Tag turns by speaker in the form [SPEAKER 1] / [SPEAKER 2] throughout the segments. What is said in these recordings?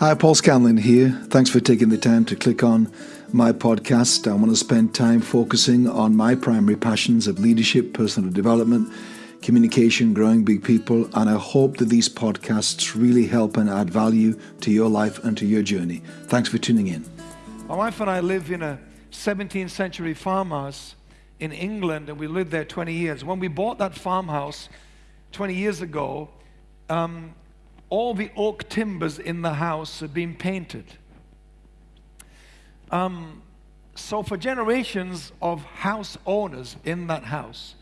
[SPEAKER 1] Hi, Paul Scanlon here. Thanks for taking the time to click on my podcast. I want to spend time focusing on my primary passions of leadership, personal development, communication, growing big people, and I hope that these podcasts really help and add value to your life and to your journey. Thanks for tuning in.
[SPEAKER 2] My wife and I live in a 17th century farmhouse in England, and we lived there 20 years. When we bought that farmhouse 20 years ago, um, all the oak timbers in the house had been painted. Um, so, for generations of house owners in that house,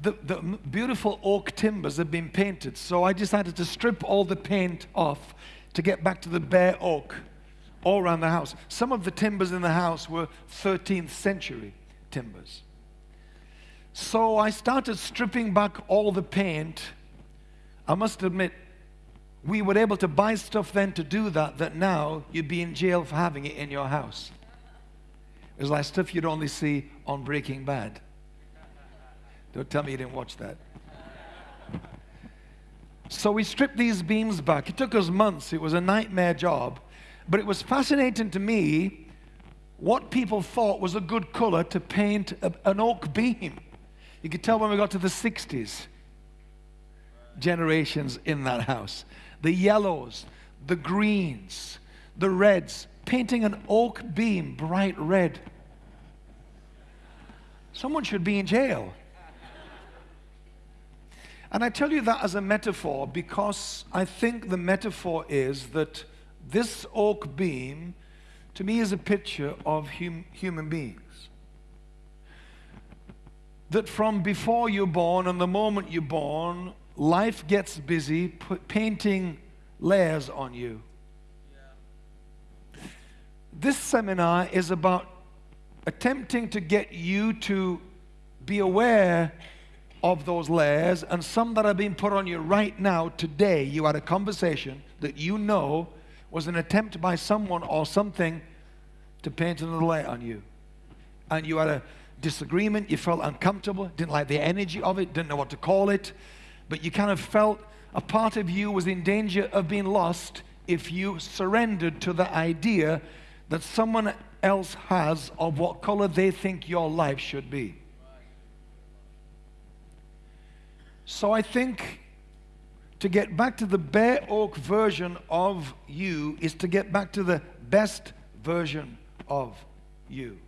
[SPEAKER 2] the, the beautiful oak timbers had been painted. So, I decided to strip all the paint off to get back to the bare oak all around the house. Some of the timbers in the house were 13th century timbers. So, I started stripping back all the paint. I must admit, we were able to buy stuff then to do that, that now you'd be in jail for having it in your house. It was like stuff you'd only see on Breaking Bad. Don't tell me you didn't watch that. So we stripped these beams back. It took us months. It was a nightmare job. But it was fascinating to me what people thought was a good color to paint a, an oak beam. You could tell when we got to the 60s generations in that house the yellows, the greens, the reds, painting an oak beam bright red. Someone should be in jail. And I tell you that as a metaphor because I think the metaphor is that this oak beam to me is a picture of hum human beings. That from before you're born and the moment you're born, life gets busy painting layers on you. This seminar is about attempting to get you to be aware of those layers and some that are being put on you right now, today. You had a conversation that you know was an attempt by someone or something to paint another layer on you. And you had a disagreement, you felt uncomfortable, didn't like the energy of it, didn't know what to call it but you kind of felt a part of you was in danger of being lost if you surrendered to the idea that someone else has of what color they think your life should be. So I think to get back to the bare oak version of you is to get back to the best version of you.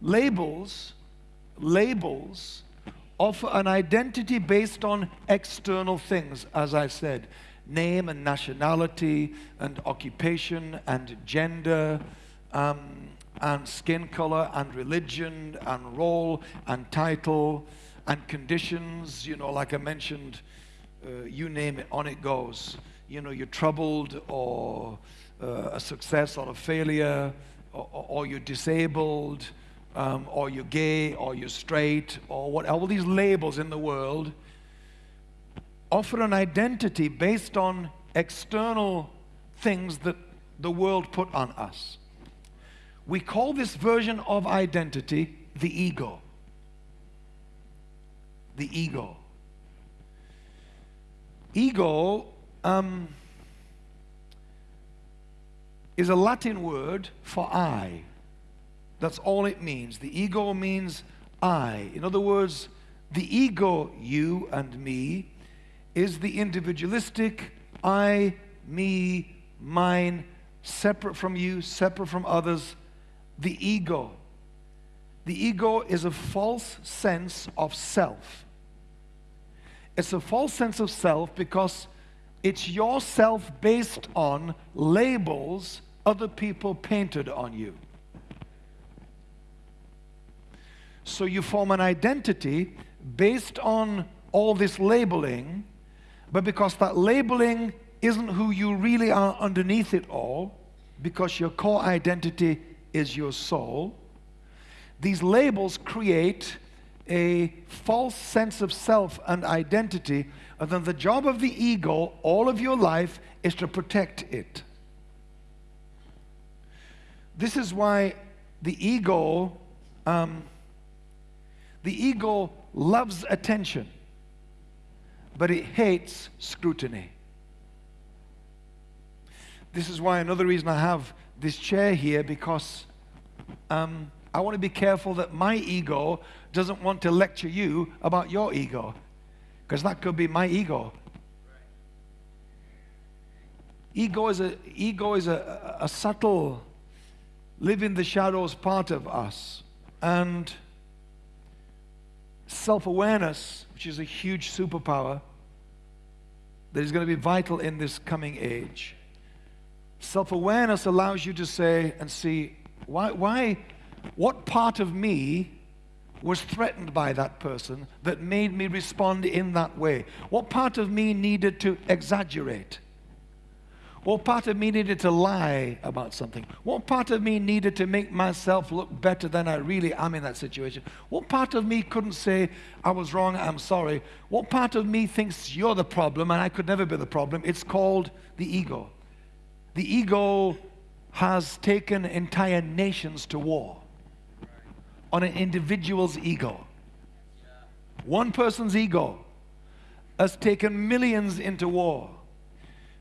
[SPEAKER 2] Labels, labels offer an identity based on external things, as I said name and nationality, and occupation, and gender, um, and skin color, and religion, and role, and title, and conditions. You know, like I mentioned, uh, you name it, on it goes. You know, you're troubled, or uh, a success, or a failure, or, or you're disabled um, or you're gay, or you're straight, or what, all these labels in the world offer an identity based on external things that the world put on us. We call this version of identity the ego. The ego. Ego um, is a Latin word for I. That's all it means. The ego means I. In other words, the ego, you and me, is the individualistic I, me, mine, separate from you, separate from others, the ego. The ego is a false sense of self. It's a false sense of self because it's your self based on labels other people painted on you. So you form an identity based on all this labeling, but because that labeling isn't who you really are underneath it all, because your core identity is your soul, these labels create a false sense of self and identity, and then the job of the ego all of your life is to protect it. This is why the ego um, the ego loves attention, but it hates scrutiny. this is why another reason I have this chair here because um, I want to be careful that my ego doesn't want to lecture you about your ego because that could be my ego. Ego is a, ego is a, a subtle, live in the shadows part of us. And self awareness, which is a huge superpower that is going to be vital in this coming age. Self awareness allows you to say and see why, why, what part of me was threatened by that person that made me respond in that way? What part of me needed to exaggerate? What part of me needed to lie about something? What part of me needed to make myself look better than I really am in that situation? What part of me couldn't say, I was wrong, I'm sorry? What part of me thinks you're the problem and I could never be the problem? It's called the ego. The ego has taken entire nations to war on an individual's ego. One person's ego has taken millions into war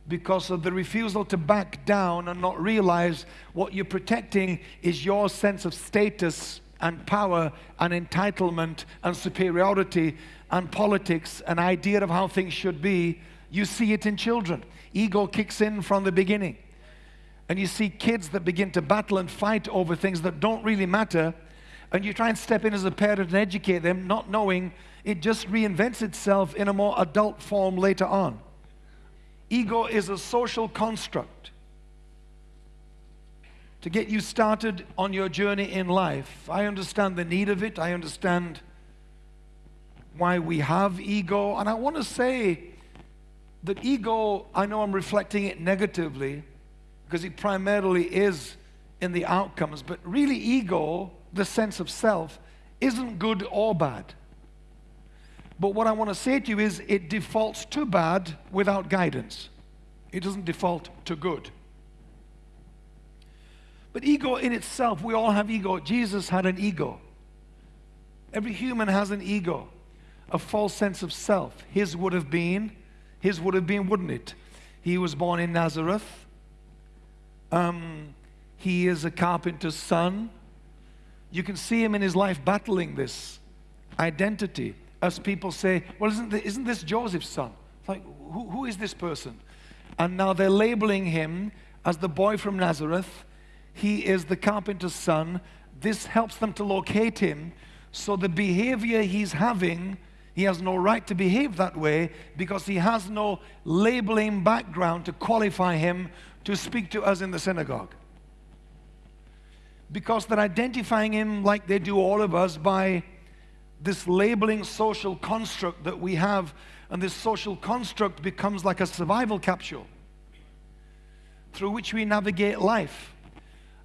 [SPEAKER 2] because of the refusal to back down and not realize what you're protecting is your sense of status and power and entitlement and superiority and politics, an idea of how things should be. You see it in children. Ego kicks in from the beginning. And you see kids that begin to battle and fight over things that don't really matter. And you try and step in as a parent and educate them, not knowing it just reinvents itself in a more adult form later on. Ego is a social construct to get you started on your journey in life. I understand the need of it. I understand why we have ego. And I want to say that ego, I know I'm reflecting it negatively because it primarily is in the outcomes, but really, ego, the sense of self, isn't good or bad. But what I want to say to you is it defaults to bad without guidance. It doesn't default to good. But ego in itself, we all have ego. Jesus had an ego. Every human has an ego, a false sense of self. His would have been, his would have been, wouldn't it? He was born in Nazareth. Um, he is a carpenter's son. You can see him in his life battling this identity as people say, well, isn't, this, isn't this Joseph's son? like, who, who is this person? And now they're labeling him as the boy from Nazareth. He is the carpenter's son. This helps them to locate him. So the behavior he's having, he has no right to behave that way because he has no labeling background to qualify him to speak to us in the synagogue. Because they're identifying him like they do all of us by this labeling social construct that we have, and this social construct becomes like a survival capsule through which we navigate life.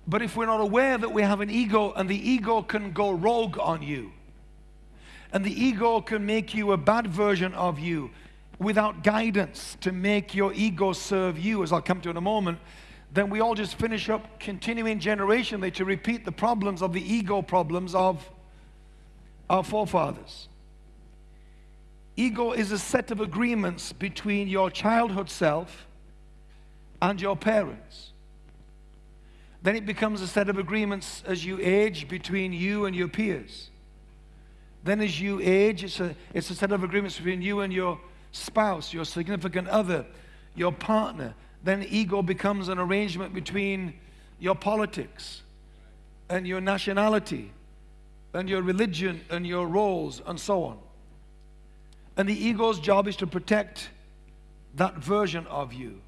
[SPEAKER 2] But if we're not aware that we have an ego, and the ego can go rogue on you, and the ego can make you a bad version of you without guidance to make your ego serve you, as I'll come to in a moment, then we all just finish up continuing generationally to repeat the problems of the ego problems of our forefathers. Ego is a set of agreements between your childhood self and your parents. Then it becomes a set of agreements as you age between you and your peers. Then, as you age, it's a, it's a set of agreements between you and your spouse, your significant other, your partner. Then, ego becomes an arrangement between your politics and your nationality and your religion and your roles and so on. And the ego's job is to protect that version of you.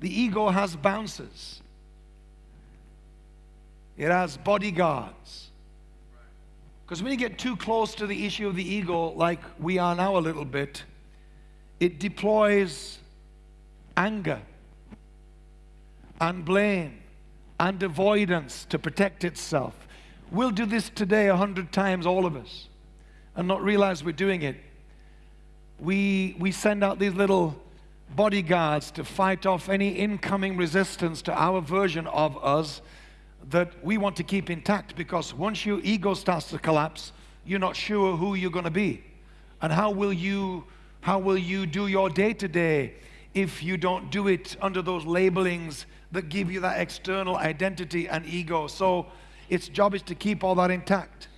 [SPEAKER 2] The ego has bouncers. It has bodyguards. Because when you get too close to the issue of the ego, like we are now a little bit, it deploys anger and blame and avoidance to protect itself. We'll do this today a hundred times, all of us, and not realize we're doing it. We, we send out these little bodyguards to fight off any incoming resistance to our version of us that we want to keep intact because once your ego starts to collapse, you're not sure who you're going to be. And how will you, how will you do your day to day if you don't do it under those labelings that give you that external identity and ego. So its job is to keep all that intact.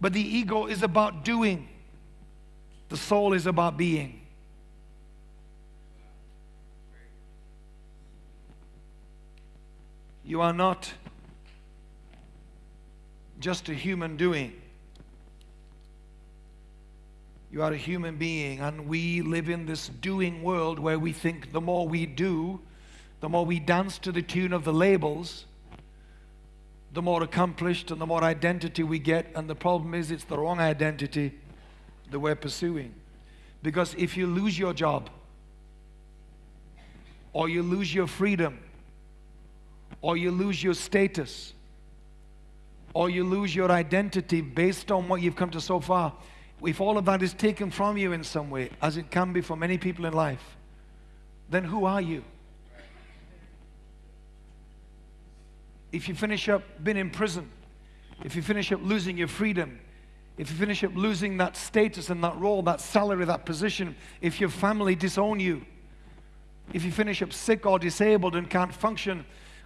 [SPEAKER 2] But the ego is about doing, the soul is about being. You are not just a human doing. You are a human being, and we live in this doing world where we think the more we do, the more we dance to the tune of the labels, the more accomplished and the more identity we get. And the problem is, it's the wrong identity that we're pursuing. Because if you lose your job, or you lose your freedom, or you lose your status, or you lose your identity based on what you've come to so far, if all of that is taken from you in some way, as it can be for many people in life, then who are you? If you finish up being in prison, if you finish up losing your freedom, if you finish up losing that status and that role, that salary, that position, if your family disown you, if you finish up sick or disabled and can't function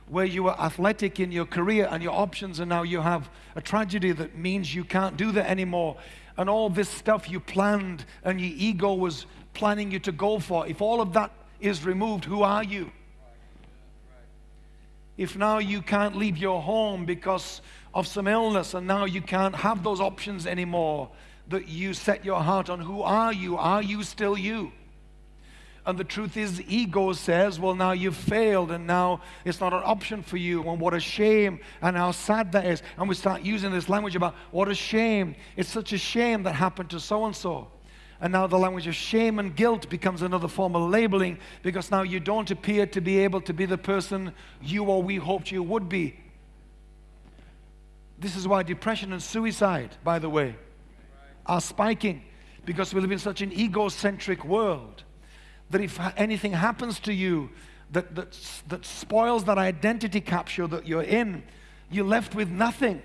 [SPEAKER 2] where you were athletic in your career and your options, and now you have a tragedy that means you can't do that anymore, and all this stuff you planned and your ego was planning you to go for, if all of that is removed, who are you? If now you can't leave your home because of some illness and now you can't have those options anymore, that you set your heart on, who are you? Are you still you? And the truth is, ego says, well, now you've failed and now it's not an option for you. And what a shame and how sad that is. And we start using this language about what a shame. It's such a shame that happened to so and so. And now the language of shame and guilt becomes another form of labeling because now you don't appear to be able to be the person you or we hoped you would be. This is why depression and suicide, by the way, are spiking because we live in such an egocentric world that if anything happens to you that, that, that spoils that identity capture that you're in, you're left with nothing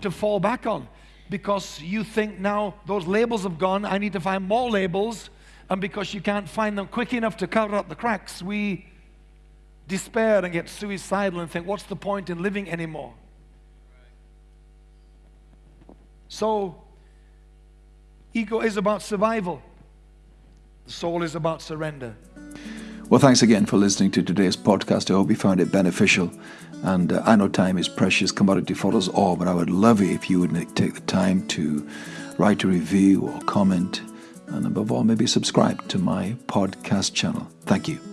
[SPEAKER 2] to fall back on because you think now those labels have gone, I need to find more labels, and because you can't find them quick enough to cover up the cracks, we despair and get suicidal and think, what's the point in living anymore? So, ego is about survival. The soul is about surrender.
[SPEAKER 1] Well, thanks again for listening to today's podcast. I hope you found it beneficial. And uh, I know time is precious commodity for us all, but I would love it if you would take the time to write a review or comment, and above all, maybe subscribe to my podcast channel. Thank you.